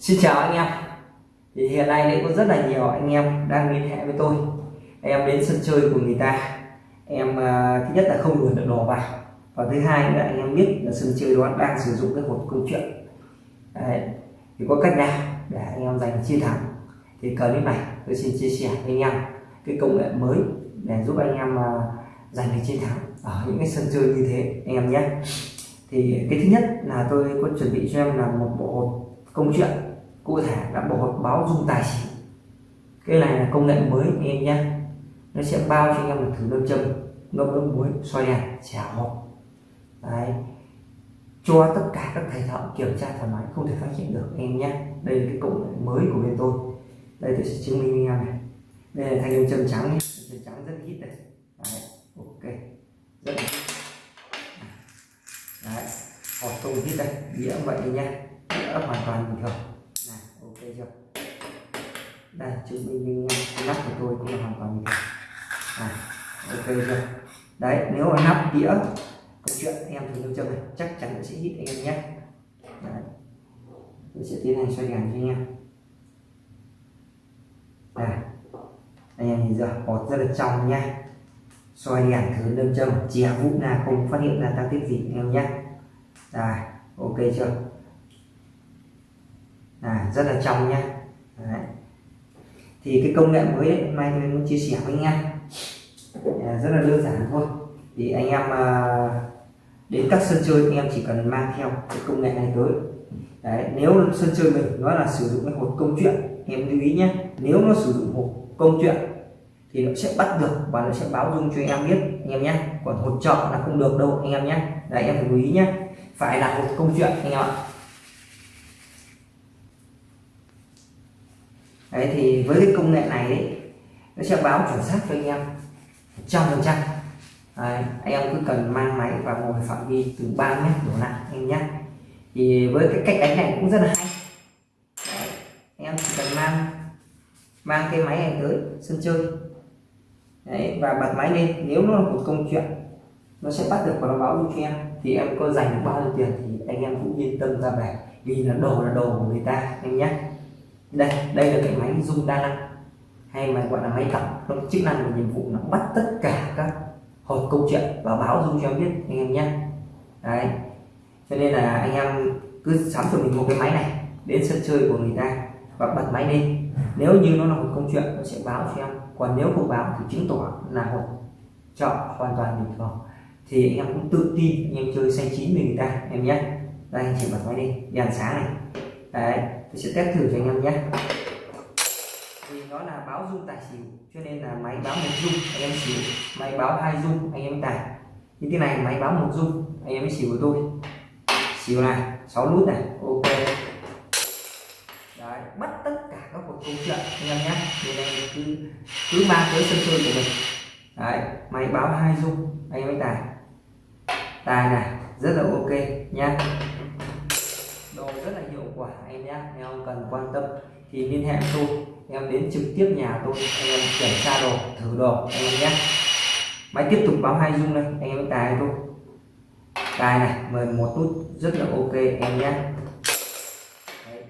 Xin chào anh em. Thì hiện nay cũng có rất là nhiều anh em đang liên hệ với tôi. Em đến sân chơi của người ta. Em uh, thứ nhất là không đuổi được đồ vào. Và thứ hai là anh em biết là sân chơi đó đang sử dụng cái hộp câu chuyện. Đấy. thì có cách nào để anh em giành chiến thắng? Thì clip này tôi xin chia sẻ với anh em cái công nghệ mới để giúp anh em uh, giành được chiến thắng ở những cái sân chơi như thế anh em nhé. Thì cái thứ nhất là tôi có chuẩn bị cho em là một bộ hộp công chuyện cụ thể là bộ hộp báo dung tài xỉu. Cái này là công nghệ mới anh em nhé. Nó sẽ bao cho anh em một thử nâm châm, ngâm nước muối xoay đèn chả hộp. Đấy. Cho tất cả các thầy thợ kiểm tra thoải mái không thể phát hiện được anh em nhé. Đây là cái công nghệ mới của bên tôi. Đây tôi sẽ chứng minh với anh em này. Đây là thanh lâm châm trắng nhé. Châm trắng rất ít đây. Đấy, ok. Rất ít đấy, hộp không ít đây. Đĩa vậy nha đỡ hoàn toàn bình thường. Này, ok chưa? Đây chứng minh với nắp của tôi cũng là hoàn toàn bình thường. Này, ok chưa? Đấy, nếu mà nắp đĩa, câu chuyện em thì lưu châm này, chắc chắn sẽ hít anh em nhé. Đấy. tôi sẽ tiến hành xoay đèn cho anh em. Này, anh em nhìn giờ hột rất là trong nha xoay đèn thử lâm châm chè vũ là không phát hiện ra tăng tiết gì, anh em nhé. Đây ok chưa? À, rất là trong nha. đấy. thì cái công nghệ mới đấy, hôm nay tôi muốn chia sẻ với anh em. À, rất là đơn giản thôi. Thì anh em à, đến các sân chơi anh em chỉ cần mang theo cái công nghệ này tới. Đấy nếu sân chơi mình nó là sử dụng cái hộp công chuyện em lưu ý nhé nếu nó sử dụng hộp công chuyện thì nó sẽ bắt được và nó sẽ báo dung cho anh em biết anh em nhé còn hộp chợ là không được đâu anh em nhé đấy em phải lưu ý nhé phải là hộp công chuyện anh em ạ. Đấy thì với cái công nghệ này đấy, nó sẽ báo chuẩn xác cho anh em trăm phần trăm. Anh em cứ cần mang máy và ngồi phạm vi từ 3 mét đổ lại anh nhé. Thì với cái cách đánh này cũng rất là hay. Đấy, anh em chỉ cần mang mang cái máy này tới sân chơi. Đấy, và bật máy lên nếu nó là một công chuyện nó sẽ bắt được và nó báo cho em. Thì em có dành được bao nhiêu tiền thì anh em cũng yên tâm ra về vì là đồ là đồ của người ta anh nhé đây đây là cái máy dung đa năng. Hay mà gọi là máy tổng nó chức năng và nhiệm vụ là bắt tất cả các hộp câu chuyện và báo dung cho em biết, anh em nhé. Đấy. Cho nên là anh em cứ sắm cho mình một cái máy này, đến sân chơi của người ta và bật máy lên. Nếu như nó là một câu chuyện, nó sẽ báo cho em. Còn nếu không báo thì chứng tỏ là hộp chọn hoàn toàn bình thường. Thì anh em cũng tự tin anh em chơi xanh chín với người ta, em nhé. Đây, anh chỉ bật máy đi, đèn sáng này. Đấy tôi sẽ test thử cho anh em nhé. Vì nó là báo dung tài xỉu, cho nên là máy báo một dung anh em xỉu. Máy báo hai dung anh em tài như thế này, máy báo một dung anh em xỉu của tôi xỉu này 6 nút này, ok. Đấy, bắt tất cả các cuộc câu chuyện, anh em nhé. Nên em cứ cứ mang tới sân chơi của mình. Đấy, máy báo hai dung anh em tài tài này, rất là ok nha quả anh nhé em không cần quan tâm. Thì liên hệ tôi. Em đến trực tiếp nhà tôi. Anh em kiểm tra đồ, thử đồ anh em nhé. Máy tiếp tục báo hai dung đây. Anh em tài tôi tài này 11 nút. Rất là ok, em nhé. Đấy.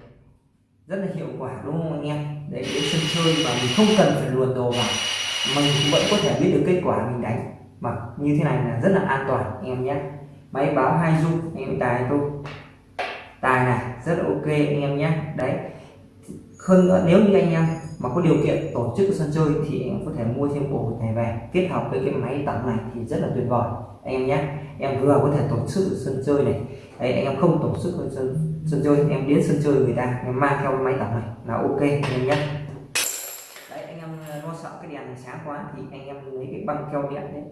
rất là hiệu quả đúng không anh em? Để đến sân chơi mà mình không cần phải luồn đồ vào mình vẫn có thể biết được kết quả mình đánh. Mà như thế này là rất là an toàn anh em nhé. Máy báo hai dung anh em tài tôi rất là ok anh em nhé. Đấy. Hơn nữa nếu như anh em mà có điều kiện tổ chức sân chơi thì em có thể mua thêm bộ này về kết hợp với cái máy tặng này thì rất là tuyệt vời. Anh em nhé. Em vừa có thể tổ chức sân chơi này. Đấy, anh em không tổ chức sân sân chơi em đến sân chơi người ta em mang theo máy tặng này là ok anh em nhé. Đấy anh em ờ, lo sợ cái đèn này sáng quá thì anh em lấy cái băng keo điện đấy.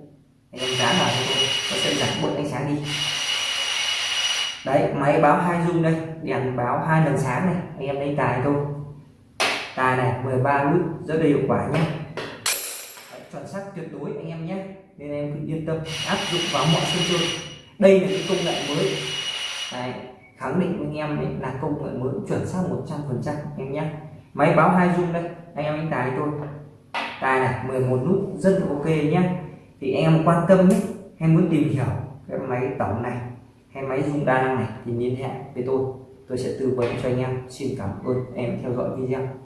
Anh em dán vào nó sẽ giảm bớt ánh sáng đi đấy máy báo hai dung đây. Đèn báo hai lần sáng này. Anh em lấy tài thôi. Tài này 13 nút rất là hiệu quả nhé. Đấy, chuẩn xác tuyệt đối anh em nhé. Nên em cứ yên tâm áp dụng vào mọi sân chơi. Đây là cái công nghệ mới. Đấy, khẳng định với anh em đấy là công nghệ mới chuẩn xác 100 phần trăm em nhé. Máy báo hai dung đây anh em đánh tài thôi. Tài này 11 nút rất là ok nhé. Thì anh em quan tâm nhé. Hay muốn tìm hiểu cái máy tổng này hay máy dùng đa năng này, thì liên hệ với tôi. Tôi sẽ tư vấn cho anh em. Xin cảm ơn em theo dõi video.